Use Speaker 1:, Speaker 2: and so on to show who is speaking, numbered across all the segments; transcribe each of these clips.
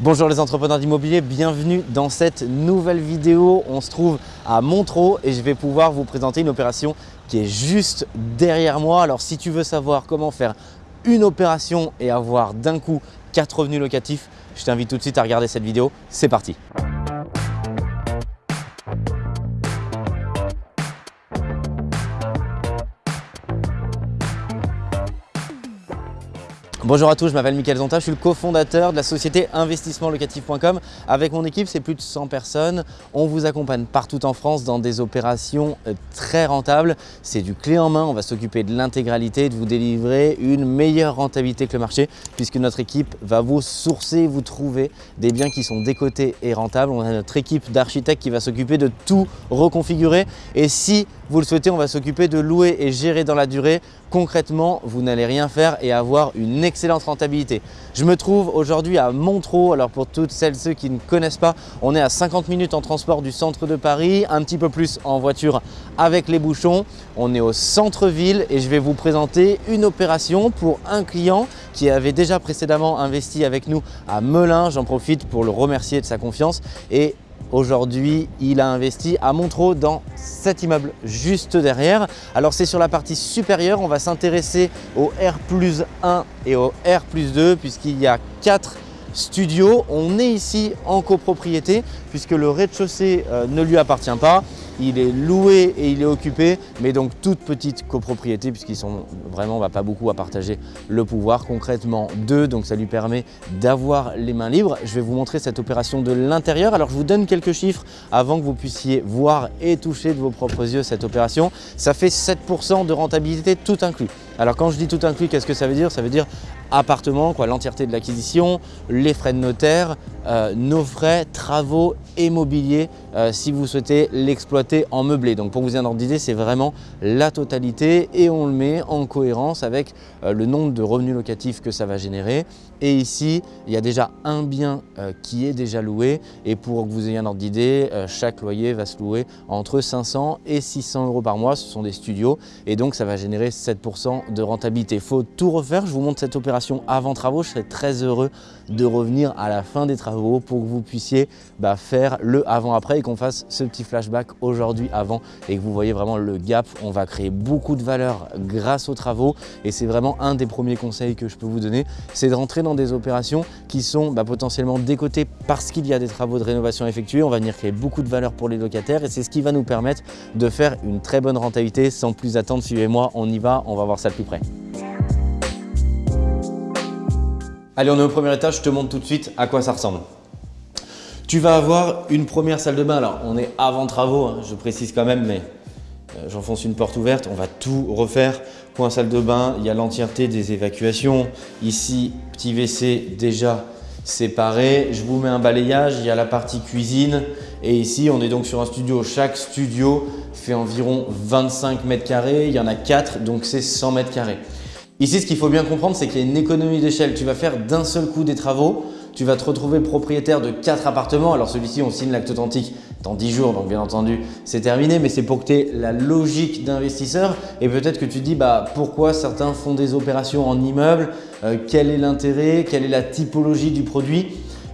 Speaker 1: Bonjour les entrepreneurs d'immobilier, bienvenue dans cette nouvelle vidéo. On se trouve à Montreux et je vais pouvoir vous présenter une opération qui est juste derrière moi. Alors si tu veux savoir comment faire une opération et avoir d'un coup 4 revenus locatifs, je t'invite tout de suite à regarder cette vidéo. C'est parti Bonjour à tous, je m'appelle Mickaël Zonta, je suis le cofondateur de la société investissementlocatif.com. Avec mon équipe, c'est plus de 100 personnes. On vous accompagne partout en France dans des opérations euh, très rentables. C'est du clé en main, on va s'occuper de l'intégralité, de vous délivrer une meilleure rentabilité que le marché puisque notre équipe va vous sourcer, vous trouver des biens qui sont décotés et rentables. On a notre équipe d'architectes qui va s'occuper de tout reconfigurer et si vous le souhaitez, on va s'occuper de louer et gérer dans la durée. Concrètement, vous n'allez rien faire et avoir une excellente rentabilité. Je me trouve aujourd'hui à Montreux. Alors pour toutes celles et ceux qui ne connaissent pas, on est à 50 minutes en transport du centre de Paris, un petit peu plus en voiture avec les bouchons. On est au centre-ville et je vais vous présenter une opération pour un client qui avait déjà précédemment investi avec nous à Melun. J'en profite pour le remercier de sa confiance et Aujourd'hui, il a investi à Montreux dans cet immeuble juste derrière. Alors c'est sur la partie supérieure, on va s'intéresser au R 1 et au R 2 puisqu'il y a quatre studios. On est ici en copropriété puisque le rez-de-chaussée euh, ne lui appartient pas il est loué et il est occupé, mais donc toute petite copropriété puisqu'ils sont vraiment pas beaucoup à partager le pouvoir, concrètement deux, donc ça lui permet d'avoir les mains libres. Je vais vous montrer cette opération de l'intérieur. Alors je vous donne quelques chiffres avant que vous puissiez voir et toucher de vos propres yeux cette opération. Ça fait 7% de rentabilité tout inclus. Alors quand je dis tout inclus, qu'est-ce que ça veut dire? Ça veut dire appartement, l'entièreté de l'acquisition, les frais de notaire, euh, nos frais, travaux immobiliers euh, si vous souhaitez l'exploiter en meublé. Donc pour vous donner un ordre d'idée, c'est vraiment la totalité et on le met en cohérence avec euh, le nombre de revenus locatifs que ça va générer. Et ici, il y a déjà un bien qui est déjà loué et pour que vous ayez un ordre d'idée, chaque loyer va se louer entre 500 et 600 euros par mois. Ce sont des studios et donc ça va générer 7% de rentabilité. Il faut tout refaire. Je vous montre cette opération avant travaux. Je serai très heureux de revenir à la fin des travaux pour que vous puissiez bah, faire le avant-après et qu'on fasse ce petit flashback aujourd'hui avant et que vous voyez vraiment le gap. On va créer beaucoup de valeur grâce aux travaux et c'est vraiment un des premiers conseils que je peux vous donner, c'est de rentrer dans des opérations qui sont bah, potentiellement décotées parce qu'il y a des travaux de rénovation effectués. On va venir créer beaucoup de valeur pour les locataires et c'est ce qui va nous permettre de faire une très bonne rentabilité sans plus attendre. Suivez-moi, on y va, on va voir ça de plus près. Allez, on est au premier étage, je te montre tout de suite à quoi ça ressemble. Tu vas avoir une première salle de bain. Alors, on est avant travaux, hein, je précise quand même, mais euh, j'enfonce une porte ouverte. On va tout refaire. Point salle de bain, il y a l'entièreté des évacuations. Ici, petit WC déjà séparé. Je vous mets un balayage, il y a la partie cuisine. Et ici, on est donc sur un studio. Chaque studio fait environ 25 mètres carrés. Il y en a 4, donc c'est 100 mètres carrés. Ici, ce qu'il faut bien comprendre, c'est qu'il y a une économie d'échelle. Tu vas faire d'un seul coup des travaux, tu vas te retrouver propriétaire de quatre appartements. Alors celui-ci, on signe l'acte authentique dans 10 jours, donc bien entendu, c'est terminé, mais c'est pour que tu aies la logique d'investisseur et peut-être que tu te dis bah, pourquoi certains font des opérations en immeuble, euh, quel est l'intérêt, quelle est la typologie du produit?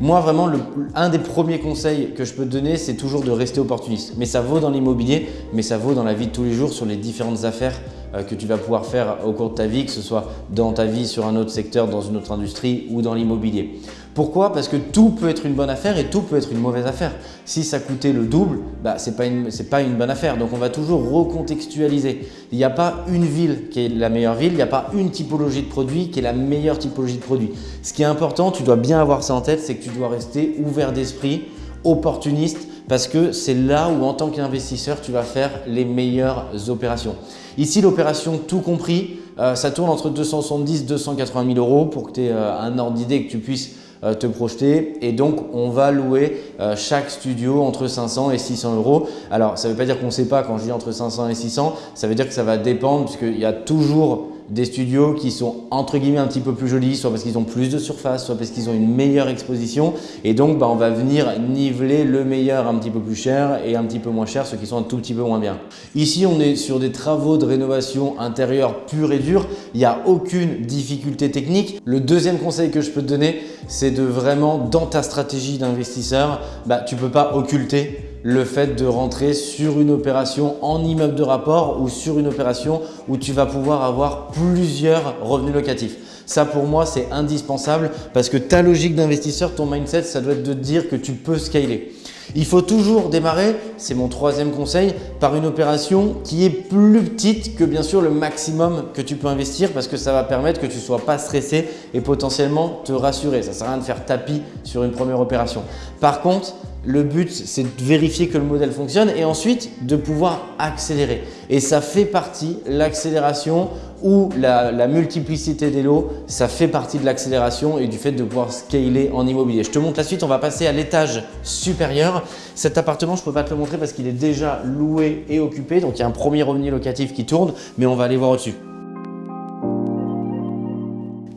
Speaker 1: Moi, vraiment, un des premiers conseils que je peux te donner, c'est toujours de rester opportuniste. Mais ça vaut dans l'immobilier, mais ça vaut dans la vie de tous les jours sur les différentes affaires euh, que tu vas pouvoir faire au cours de ta vie, que ce soit dans ta vie, sur un autre secteur, dans une autre industrie ou dans l'immobilier. Pourquoi? Parce que tout peut être une bonne affaire et tout peut être une mauvaise affaire. Si ça coûtait le double, bah, ce n'est pas, une, bonne affaire. Donc on va toujours recontextualiser. Il n'y a pas une ville qui est la meilleure ville, il n'y a pas une typologie de produit qui est la meilleure typologie de produit. Ce qui est important, tu dois bien avoir ça en tête, c'est que tu dois rester ouvert d'esprit, opportuniste parce que c'est là où en tant qu'investisseur, tu vas faire les meilleures opérations. Ici, l'opération tout compris, euh, ça tourne entre 270 280 000 euros pour que tu aies euh, un ordre d'idée que tu puisses te projeter et donc on va louer chaque studio entre 500 et 600 euros. Alors ça ne veut pas dire qu'on ne sait pas quand je dis entre 500 et 600, ça veut dire que ça va dépendre puisqu'il y a toujours des studios qui sont entre guillemets un petit peu plus jolis, soit parce qu'ils ont plus de surface, soit parce qu'ils ont une meilleure exposition. Et donc, bah, on va venir niveler le meilleur un petit peu plus cher et un petit peu moins cher, ceux qui sont un tout petit peu moins bien. Ici, on est sur des travaux de rénovation intérieure pure et dure. Il n'y a aucune difficulté technique. Le deuxième conseil que je peux te donner, c'est de vraiment, dans ta stratégie d'investisseur, bah, tu ne peux pas occulter le fait de rentrer sur une opération en immeuble de rapport ou sur une opération où tu vas pouvoir avoir plusieurs revenus locatifs. Ça pour moi c'est indispensable parce que ta logique d'investisseur, ton mindset, ça doit être de te dire que tu peux scaler. Il faut toujours démarrer, c'est mon troisième conseil, par une opération qui est plus petite que bien sûr le maximum que tu peux investir parce que ça va permettre que tu ne sois pas stressé et potentiellement te rassurer. Ça ne sert à rien de faire tapis sur une première opération. Par contre, le but, c'est de vérifier que le modèle fonctionne et ensuite de pouvoir accélérer. Et ça fait partie, l'accélération ou la, multiplicité des lots, ça fait partie de l'accélération et du fait de pouvoir scaler en immobilier. Je te montre la suite, on va passer à l'étage supérieur. Cet appartement, je ne peux pas te le montrer parce qu'il est déjà loué et occupé. Donc, il y a un premier revenu locatif qui tourne, mais on va aller voir au-dessus.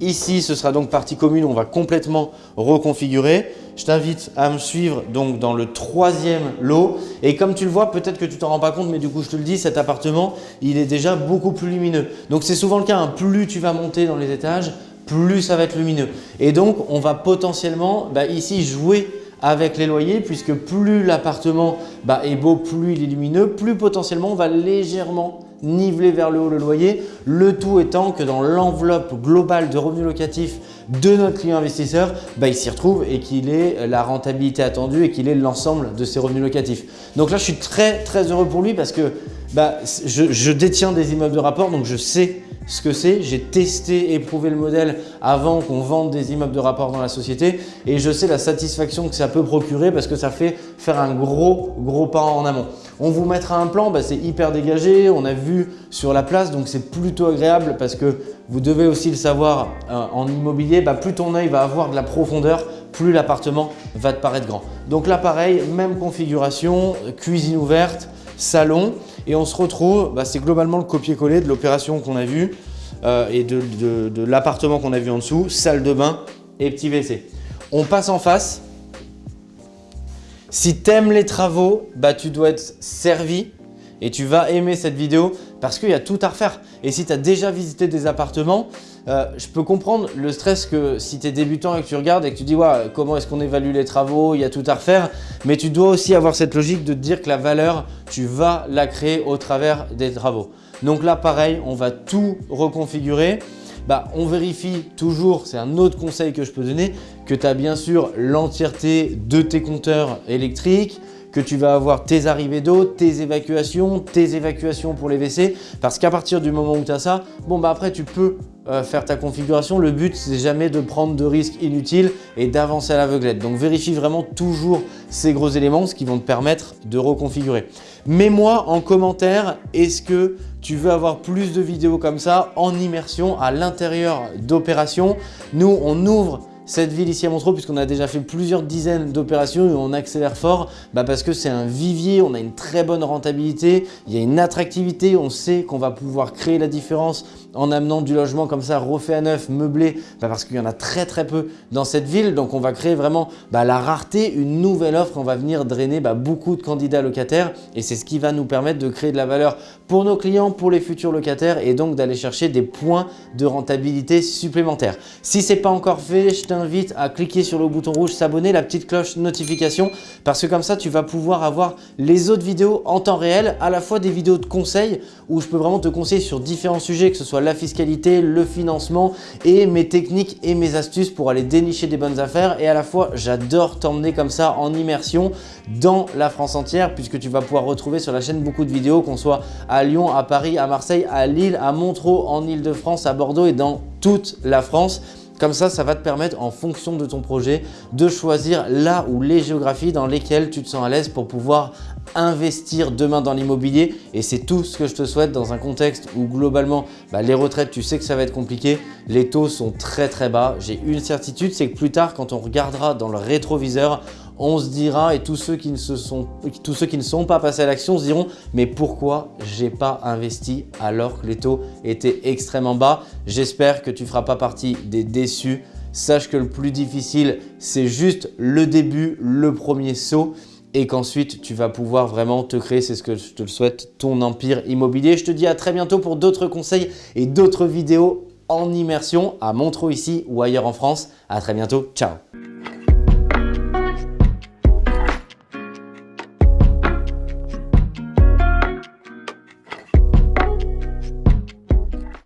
Speaker 1: Ici, ce sera donc partie commune, on va complètement reconfigurer. Je t'invite à me suivre donc dans le troisième lot. Et comme tu le vois, peut-être que tu t'en rends pas compte, mais du coup, je te le dis, cet appartement, il est déjà beaucoup plus lumineux. Donc, c'est souvent le cas, hein. plus tu vas monter dans les étages, plus ça va être lumineux. Et donc, on va potentiellement bah, ici jouer avec les loyers puisque plus l'appartement bah, est beau, plus il est lumineux, plus potentiellement on va légèrement niveler vers le haut le loyer. Le tout étant que dans l'enveloppe globale de revenus locatifs de notre client investisseur, bah, il s'y retrouve et qu'il ait la rentabilité attendue et qu'il ait l'ensemble de ses revenus locatifs. Donc là, je suis très très heureux pour lui parce que bah, je détiens des immeubles de rapport donc je sais ce que c'est. J'ai testé, éprouvé le modèle avant qu'on vende des immeubles de rapport dans la société et je sais la satisfaction que ça peut procurer parce que ça fait faire un gros, gros pas en amont. On vous mettra un plan, bah, c'est hyper dégagé, on a vu sur la place donc c'est plutôt agréable parce que vous devez aussi le savoir euh, en immobilier, bah, plus ton œil va avoir de la profondeur, plus l'appartement va te paraître grand. Donc là pareil, même configuration, cuisine ouverte, salon et on se retrouve, bah, c'est globalement le copier-coller de l'opération qu'on a vue euh, et de, l'appartement qu'on a vu en dessous, salle de bain et petit WC. On passe en face. Si tu aimes les travaux, bah, tu dois être servi et tu vas aimer cette vidéo parce qu'il y a tout à refaire. Et si tu as déjà visité des appartements, euh, je peux comprendre le stress que si tu es débutant et que tu regardes et que tu dis comment est-ce qu'on évalue les travaux, il y a tout à refaire, mais tu dois aussi avoir cette logique de te dire que la valeur, tu vas la créer au travers des travaux. Donc là, pareil, on va tout reconfigurer. Bah, on vérifie toujours, c'est un autre conseil que je peux donner, que tu as bien sûr l'entièreté de tes compteurs électriques, que tu vas avoir tes arrivées d'eau, tes évacuations, tes évacuations pour les WC. Parce qu'à partir du moment où tu as ça, bon bah après tu peux euh, faire ta configuration. Le but, c'est jamais de prendre de risques inutiles et d'avancer à l'aveuglette. Donc vérifie vraiment toujours ces gros éléments, ce qui vont te permettre de reconfigurer. Mets-moi en commentaire, est-ce que tu veux avoir plus de vidéos comme ça en immersion à l'intérieur d'opérations? Nous, on ouvre cette ville ici à Montreux, puisqu'on a déjà fait plusieurs dizaines d'opérations et on accélère fort bah parce que c'est un vivier, on a une très bonne rentabilité, il y a une attractivité, on sait qu'on va pouvoir créer la différence en amenant du logement comme ça refait à neuf, meublé, bah parce qu'il y en a très très peu dans cette ville. Donc on va créer vraiment bah, la rareté, une nouvelle offre, on va venir drainer bah, beaucoup de candidats locataires et c'est ce qui va nous permettre de créer de la valeur pour nos clients, pour les futurs locataires et donc d'aller chercher des points de rentabilité supplémentaires. Si ce n'est pas encore fait, je t'invite à cliquer sur le bouton rouge s'abonner, la petite cloche notification parce que comme ça tu vas pouvoir avoir les autres vidéos en temps réel, à la fois des vidéos de conseils où je peux vraiment te conseiller sur différents sujets, que ce soit la fiscalité, le financement et mes techniques et mes astuces pour aller dénicher des bonnes affaires. Et à la fois, j'adore t'emmener comme ça en immersion dans la France entière puisque tu vas pouvoir retrouver sur la chaîne beaucoup de vidéos, qu'on soit à Lyon, à Paris, à Marseille, à Lille, à Montreux, en Ile-de-France, à Bordeaux et dans toute la France. Comme ça, ça va te permettre en fonction de ton projet de choisir là ou les géographies dans lesquelles tu te sens à l'aise pour pouvoir investir demain dans l'immobilier et c'est tout ce que je te souhaite dans un contexte où globalement bah, les retraites tu sais que ça va être compliqué, les taux sont très très bas. J'ai une certitude c'est que plus tard quand on regardera dans le rétroviseur on se dira et tous ceux qui ne, sont, pas passés à l'action se diront mais pourquoi j'ai pas investi alors que les taux étaient extrêmement bas? J'espère que tu ne feras pas partie des déçus. Sache que le plus difficile c'est juste le début, le premier saut et qu'ensuite tu vas pouvoir vraiment te créer, c'est ce que je te le souhaite, ton empire immobilier. Je te dis à très bientôt pour d'autres conseils et d'autres vidéos en immersion à Montreux ici ou ailleurs en France. À très bientôt, ciao